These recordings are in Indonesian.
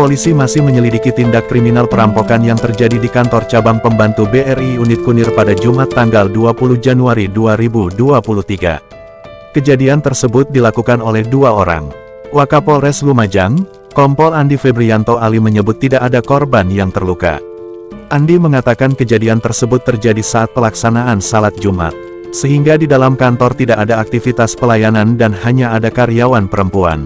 Polisi masih menyelidiki tindak kriminal perampokan yang terjadi di kantor cabang pembantu BRI Unit Kunir pada Jumat tanggal 20 Januari 2023. Kejadian tersebut dilakukan oleh dua orang. Wakapolres Lumajang, Kompol Andi Febrianto Ali menyebut tidak ada korban yang terluka. Andi mengatakan kejadian tersebut terjadi saat pelaksanaan salat Jumat. Sehingga di dalam kantor tidak ada aktivitas pelayanan dan hanya ada karyawan perempuan.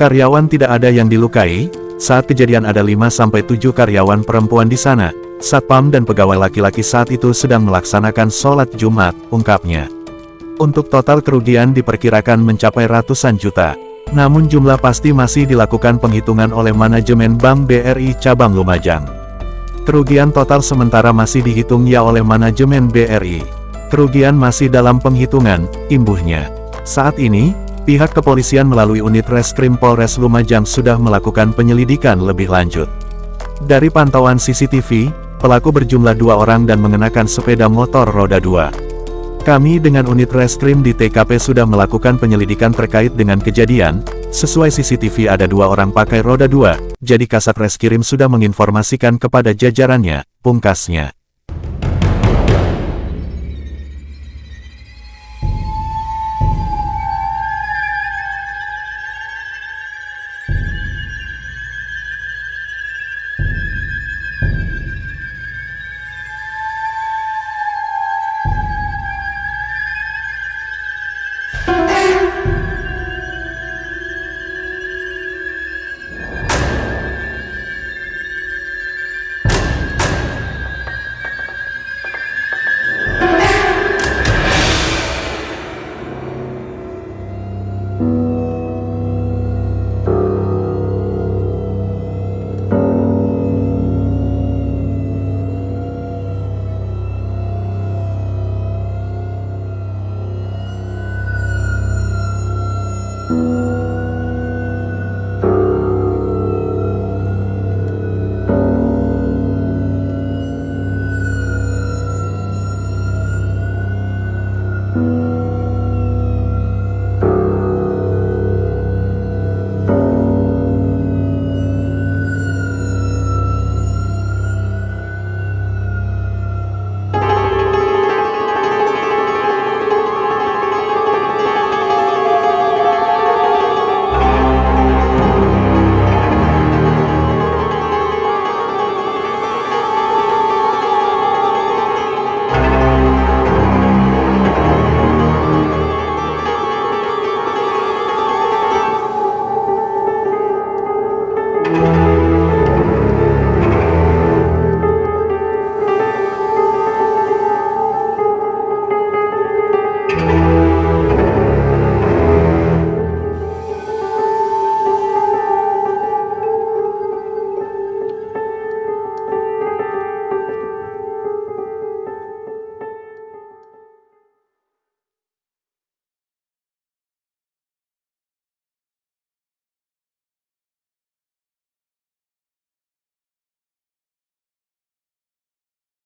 Karyawan tidak ada yang dilukai, saat kejadian ada 5-7 karyawan perempuan di sana, Satpam dan pegawai laki-laki saat itu sedang melaksanakan sholat Jumat, ungkapnya. Untuk total kerugian diperkirakan mencapai ratusan juta. Namun jumlah pasti masih dilakukan penghitungan oleh manajemen Bank BRI Cabang Lumajang. Kerugian total sementara masih dihitung ya oleh manajemen BRI. Kerugian masih dalam penghitungan, imbuhnya. Saat ini, Pihak kepolisian melalui unit Reskrim Polres Lumajang sudah melakukan penyelidikan lebih lanjut. Dari pantauan CCTV, pelaku berjumlah dua orang dan mengenakan sepeda motor roda dua. Kami dengan unit Reskrim di TKP sudah melakukan penyelidikan terkait dengan kejadian, sesuai CCTV ada dua orang pakai roda dua, jadi Kasat Reskrim sudah menginformasikan kepada jajarannya, pungkasnya.